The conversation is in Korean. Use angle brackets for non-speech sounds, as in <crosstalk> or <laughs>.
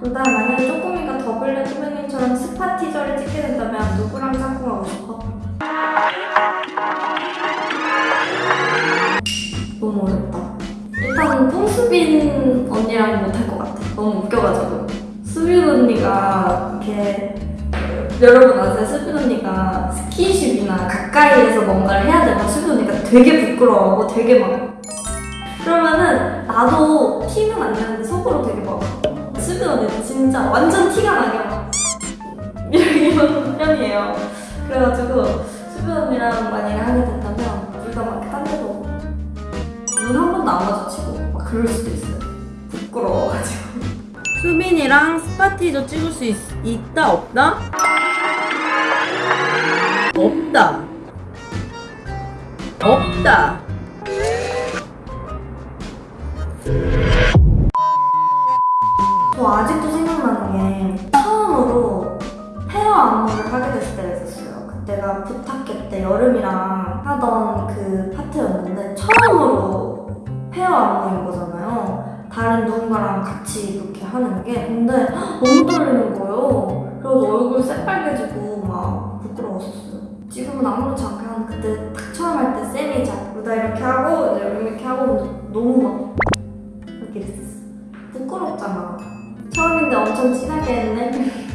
루다 만약에 쪼꼬미가 더블랙 두 명님처럼 스파 teaser를 찍게 된다면 누구랑 짝꿍하고 싶어? 너무 어렵다. 일단 뽕수빈 언니랑 못할 것 같아. 너무 웃겨가지고. 수빈 언니가 이렇게 여러분 아세요? 수빈 언니가 스킨십이나 가까이에서 뭔가를 해야 되면 수빈 언니가 되게 부끄러워하고 되게 막 그러면은 나도 티는 안 나는데 속으로 되게 막 언니는 진짜 완전 티가 나게 막 이런 편이에요. 그래가지고 수빈 언니랑 만약에 하게 된다면 둘다막딴 데도 눈 한 번도 안 마주치고 막 그럴 수도 있어요. 부끄러워가지고. <laughs> 수빈이랑 스파티저 찍을 수 있, 있다 없다? 없다. 없다. 저 아직도 생각나는 게 처음으로 헤어 안무를 하게 됐을 때가 있었어요. 그때가 부탁회 때 여름이랑 하던 그 파트였는데 처음으로 헤어 안무인 거잖아요. 다른 누군가랑 같이 이렇게 하는 게 근데 헉, 너무 떨리는 거예요. 그래서 얼굴 새빨개지고 막 부끄러웠었어요. 지금은 아무렇지 않게 하는 그때 딱 처음 할 때 쌤이 자 루다 이렇게 하고 이제 이렇게 하고 너무 막 이렇게 됐었어. 부끄럽잖아. 엄청 친하게 했네.